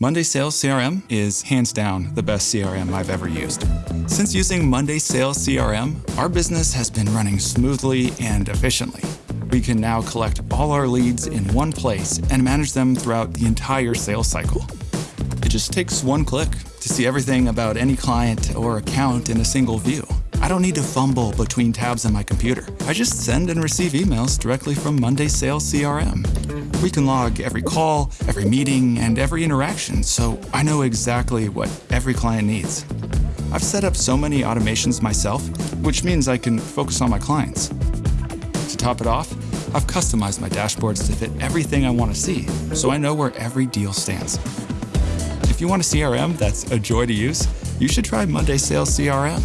Monday Sales CRM is hands down the best CRM I've ever used. Since using Monday Sales CRM, our business has been running smoothly and efficiently. We can now collect all our leads in one place and manage them throughout the entire sales cycle. It just takes one click to see everything about any client or account in a single view. I don't need to fumble between tabs on my computer. I just send and receive emails directly from Monday Sales CRM. We can log every call, every meeting, and every interaction, so I know exactly what every client needs. I've set up so many automations myself, which means I can focus on my clients. To top it off, I've customized my dashboards to fit everything I want to see, so I know where every deal stands. If you want a CRM that's a joy to use, you should try Monday Sales CRM.